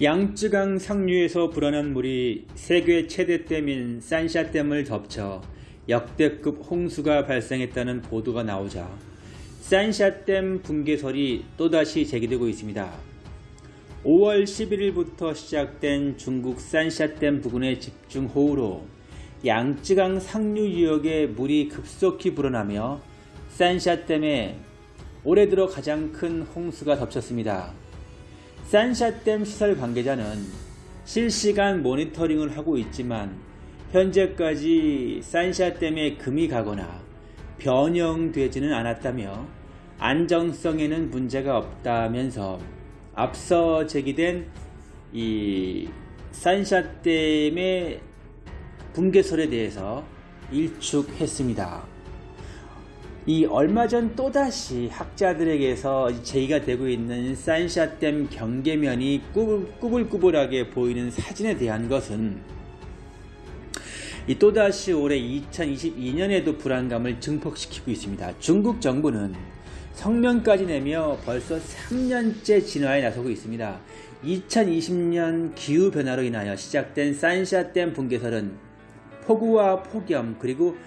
양쯔강 상류에서 불어난 물이 세계 최대 댐인 산샤댐을 덮쳐 역대급 홍수가 발생했다는 보도가 나오자 산샤댐 붕괴설이 또다시 제기되고 있습니다. 5월 11일부터 시작된 중국 산샤댐 부근의 집중호우로 양쯔강 상류 지역에 물이 급속히 불어나며 산샤댐에 올해 들어 가장 큰 홍수가 덮쳤습니다. 산샤댐 시설 관계자는 실시간 모니터링을 하고 있지만 현재까지 산샤댐에 금이 가거나 변형되지는 않았다며 안정성에는 문제가 없다면서 앞서 제기된 이 산샤댐의 붕괴설에 대해서 일축했습니다. 이 얼마 전 또다시 학자들에게서 제기가 되고 있는 산샤댐 경계면이 꾸불꾸불하게 보이는 사진에 대한 것은 이 또다시 올해 2022년에도 불안감을 증폭시키고 있습니다. 중국 정부는 성명까지 내며 벌써 3년째 진화에 나서고 있습니다. 2020년 기후변화로 인하여 시작된 산샤댐 붕괴설은 폭우와 폭염 그리고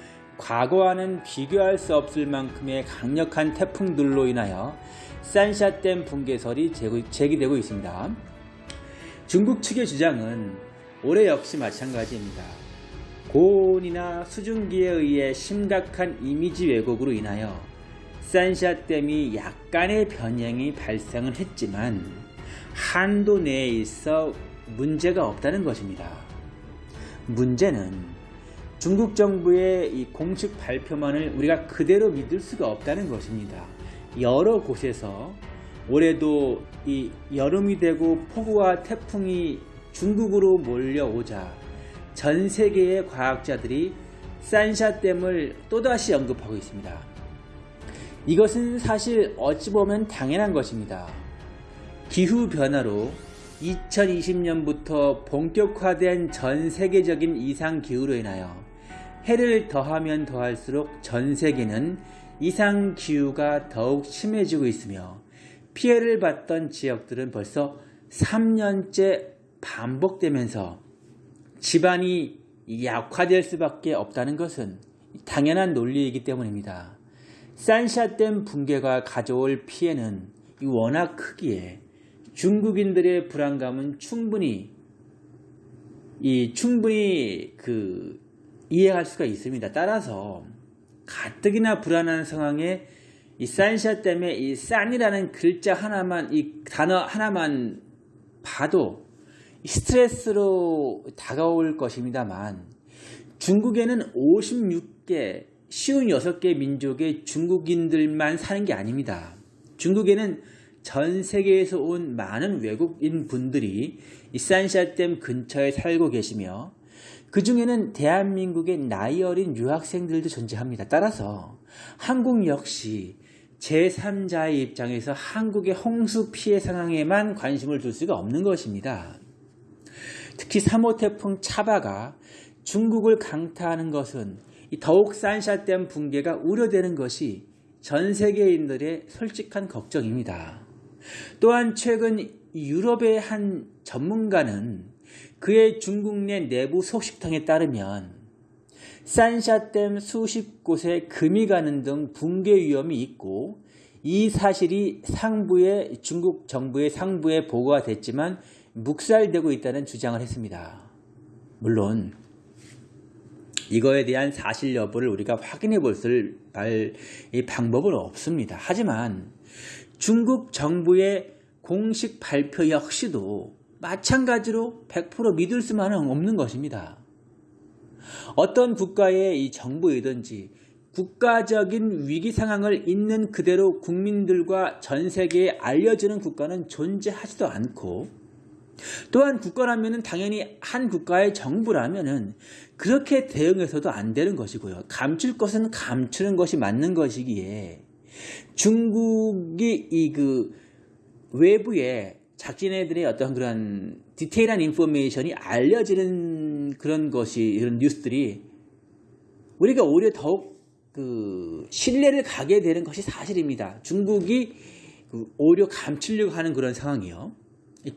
과거와는 비교할 수 없을 만큼의 강력한 태풍들로 인하여 산샤댐 붕괴설이 제기되고 있습니다. 중국 측의 주장은 올해 역시 마찬가지입니다. 고온이나 수증기에 의해 심각한 이미지 왜곡으로 인하여 산샤댐이 약간의 변형이 발생은 했지만 한도 내에 있어 문제가 없다는 것입니다. 문제는 중국 정부의 이 공식 발표만을 우리가 그대로 믿을 수가 없다는 것입니다. 여러 곳에서 올해도 이 여름이 되고 폭우와 태풍이 중국으로 몰려오자 전 세계의 과학자들이 산샤댐을 또다시 언급하고 있습니다. 이것은 사실 어찌 보면 당연한 것입니다. 기후변화로 2020년부터 본격화된 전 세계적인 이상기후로 인하여 해를 더하면 더할수록 전 세계는 이상 기후가 더욱 심해지고 있으며 피해를 받던 지역들은 벌써 3년째 반복되면서 집안이 약화될 수밖에 없다는 것은 당연한 논리이기 때문입니다. 산샤댐 붕괴가 가져올 피해는 워낙 크기에 중국인들의 불안감은 충분히 이 충분히 그 이해할 수가 있습니다. 따라서 가뜩이나 불안한 상황에 이 산샤 때문에 이 싼이라는 글자 하나만 이 단어 하나만 봐도 스트레스로 다가올 것입니다만 중국에는 56개 쉬운 6개 민족의 중국인들만 사는 게 아닙니다. 중국에는 전 세계에서 온 많은 외국인 분들이 이 산샤댐 근처에 살고 계시며 그 중에는 대한민국의 나이 어린 유학생들도 존재합니다. 따라서 한국 역시 제3자의 입장에서 한국의 홍수 피해 상황에만 관심을 둘 수가 없는 것입니다. 특히 3호 태풍 차바가 중국을 강타하는 것은 더욱 산샤댐 붕괴가 우려되는 것이 전 세계인들의 솔직한 걱정입니다. 또한 최근 유럽의 한 전문가는 그의 중국 내 내부 소식통에 따르면 산샤댐 수십 곳에 금이 가는 등 붕괴 위험이 있고 이 사실이 상부에 중국 정부의 상부에 보고가 됐지만 묵살되고 있다는 주장을 했습니다. 물론 이거에 대한 사실 여부를 우리가 확인해 볼 방법은 없습니다. 하지만 중국 정부의 공식 발표 역시도 마찬가지로 100% 믿을 수만은 없는 것입니다. 어떤 국가의 이 정부이든지 국가적인 위기 상황을 있는 그대로 국민들과 전 세계에 알려주는 국가는 존재하지도 않고 또한 국가라면 당연히 한 국가의 정부라면 그렇게 대응해서도 안 되는 것이고요. 감출 것은 감추는 것이 맞는 것이기에 중국이 이 그 외부에 자기네들의 어떤 그런 디테일한 인포메이션이 알려지는 그런 것이 이런 뉴스들이 우리가 오히려 더욱 그 신뢰를 가게 되는 것이 사실입니다. 중국이 그 오히려 감추려고 하는 그런 상황이요.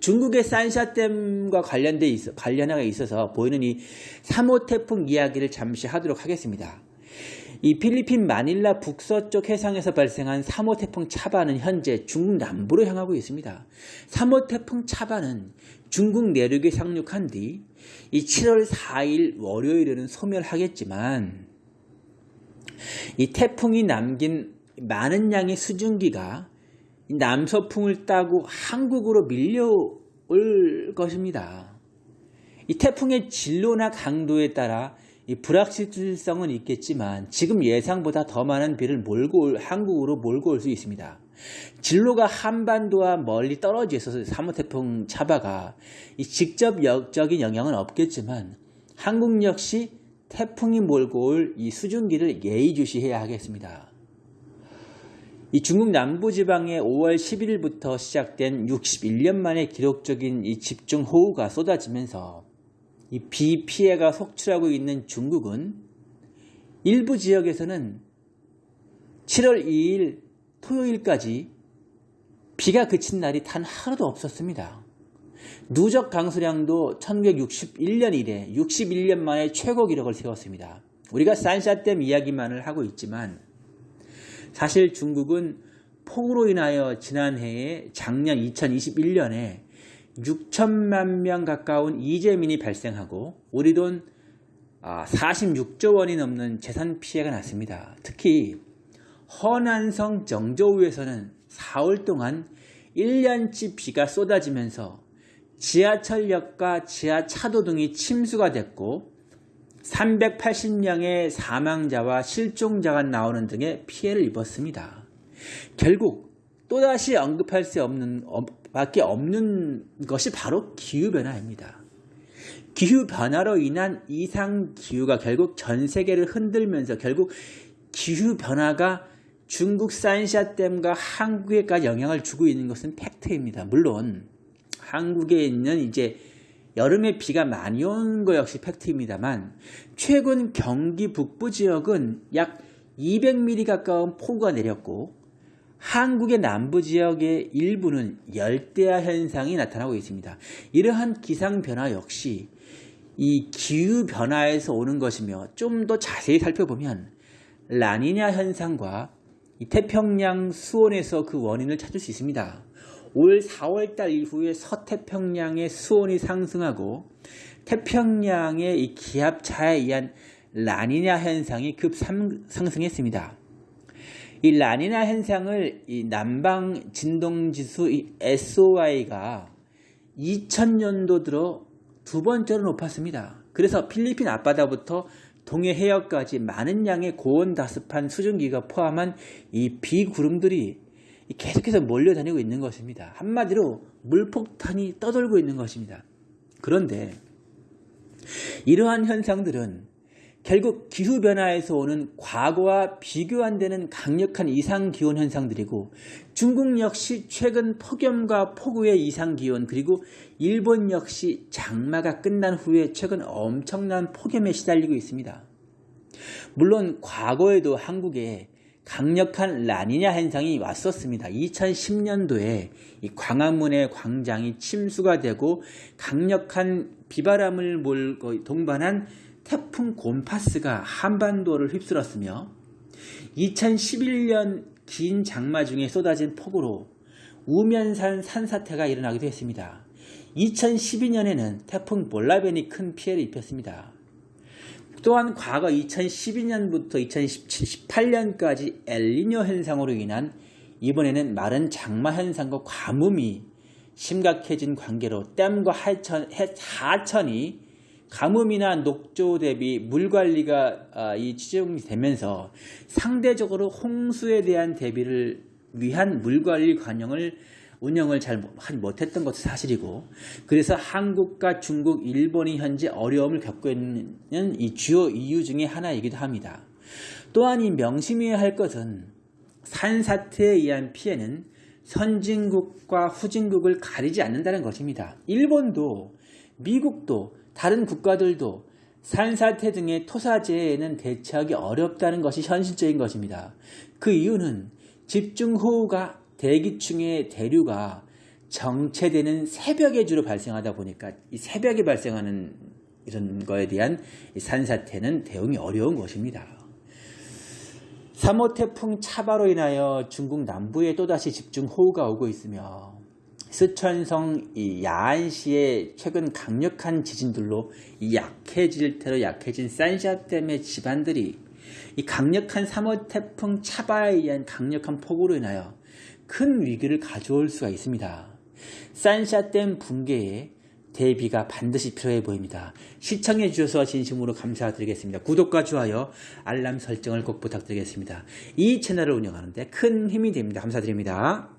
중국의 산샤댐과 관련돼 있어, 관련하게 있어서 보이는 이 3호 태풍 이야기를 잠시 하도록 하겠습니다. 이 필리핀 마닐라 북서쪽 해상에서 발생한 3호 태풍 차바는 현재 중국 남부로 향하고 있습니다. 3호 태풍 차바는 중국 내륙에 상륙한 뒤 이 7월 4일 월요일에는 소멸하겠지만 이 태풍이 남긴 많은 양의 수증기가 남서풍을 따고 한국으로 밀려올 것입니다. 이 태풍의 진로나 강도에 따라 이 불확실성은 있겠지만 지금 예상보다 더 많은 비를 몰고 올, 한국으로 몰고 올 수 있습니다. 진로가 한반도와 멀리 떨어져 있어서 3호 태풍 차바가 직접적인 영향은 없겠지만 한국 역시 태풍이 몰고 올 이 수증기를 예의주시해야 하겠습니다. 이 중국 남부지방에 5월 11일부터 시작된 61년 만에 기록적인 이 집중호우가 쏟아지면서 이 비 피해가 속출하고 있는 중국은 일부 지역에서는 7월 2일 토요일까지 비가 그친 날이 단 하루도 없었습니다. 누적 강수량도 1961년 이래 61년 만에 최고 기록을 세웠습니다. 우리가 산샤댐 이야기만을 하고 있지만 사실 중국은 폭우로 인하여 지난해에 작년 2021년에 6천만 명 가까운 이재민이 발생하고 우리 돈 46조 아, 원이 넘는 재산 피해가 났습니다. 특히 허난성 정저우에서는 4월 동안 1년치 비가 쏟아지면서 지하철역과 지하차도 등이 침수가 됐고 380명의 사망자와 실종자가 나오는 등의 피해를 입었습니다. 결국 또다시 언급할 수 없는 밖에 없는 것이 바로 기후변화입니다. 기후변화로 인한 이상기후가 결국 전 세계를 흔들면서 결국 기후변화가 중국 산샤댐과 한국에까지 영향을 주고 있는 것은 팩트입니다. 물론 한국에 있는 이제 여름에 비가 많이 온 거 역시 팩트입니다만 최근 경기 북부 지역은 약 200mm 가까운 폭우가 내렸고 한국의 남부 지역의 일부는 열대야 현상이 나타나고 있습니다. 이러한 기상 변화 역시 이 기후 변화에서 오는 것이며 좀 더 자세히 살펴보면 라니냐 현상과 태평양 수온에서 그 원인을 찾을 수 있습니다. 올 4월달 이후에 서태평양의 수온이 상승하고 태평양의 이 기압차에 의한 라니냐 현상이 급 상승했습니다. 이 라니냐 현상을 이 남방 진동지수 SOI가 2000년도 들어 두 번째로 높았습니다. 그래서 필리핀 앞바다부터 동해 해역까지 많은 양의 고온 다습한 수증기가 포함한 이 비구름들이 계속해서 몰려다니고 있는 것입니다. 한마디로 물폭탄이 떠돌고 있는 것입니다. 그런데 이러한 현상들은 결국 기후변화에서 오는 과거와 비교 안 되는 강력한 이상기온 현상들이고 중국 역시 최근 폭염과 폭우의 이상기온 그리고 일본 역시 장마가 끝난 후에 최근 엄청난 폭염에 시달리고 있습니다. 물론 과거에도 한국에 강력한 라니냐 현상이 왔었습니다. 2010년도에 광화문의 광장이 침수가 되고 강력한 비바람을 몰고 동반한 태풍 곰파스가 한반도를 휩쓸었으며 2011년 긴 장마 중에 쏟아진 폭우로 우면산 산사태가 일어나기도 했습니다. 2012년에는 태풍 몰라벤이 큰 피해를 입혔습니다. 또한 과거 2012년부터 2018년까지 엘리뇨 현상으로 인한 이번에는 마른 장마 현상과 가뭄이 심각해진 관계로 댐과 하천, 하천이 가뭄이나 녹조 대비 물 관리가 아, 이 지정이 되면서 상대적으로 홍수에 대한 대비를 위한 물 관리 관용을 운영을 잘 못했던 것도 사실이고 그래서 한국과 중국, 일본이 현재 어려움을 겪고 있는 이 주요 이유 중에 하나이기도 합니다. 또한 이 명심해야 할 것은 산사태에 의한 피해는 선진국과 후진국을 가리지 않는다는 것입니다. 일본도 미국도 다른 국가들도 산사태 등의 토사재해에는 대처하기 어렵다는 것이 현실적인 것입니다. 그 이유는 집중호우가 대기층의 대류가 정체되는 새벽에 주로 발생하다 보니까 이 새벽에 발생하는 이런 거에 대한 이 산사태는 대응이 어려운 것입니다. 3호 태풍 차바로 인하여 중국 남부에 또다시 집중호우가 오고 있으며 스촨성 이 야안시의 최근 강력한 지진들로 이 약해질 테로 약해진 산샤댐의 집안들이 이 강력한 3호 태풍 차바에 의한 강력한 폭우로 인하여 큰 위기를 가져올 수가 있습니다. 산샤댐 붕괴에 대비가 반드시 필요해 보입니다. 시청해 주셔서 진심으로 감사드리겠습니다. 구독과 좋아요, 알람 설정을 꼭 부탁드리겠습니다. 이 채널을 운영하는데 큰 힘이 됩니다. 감사드립니다.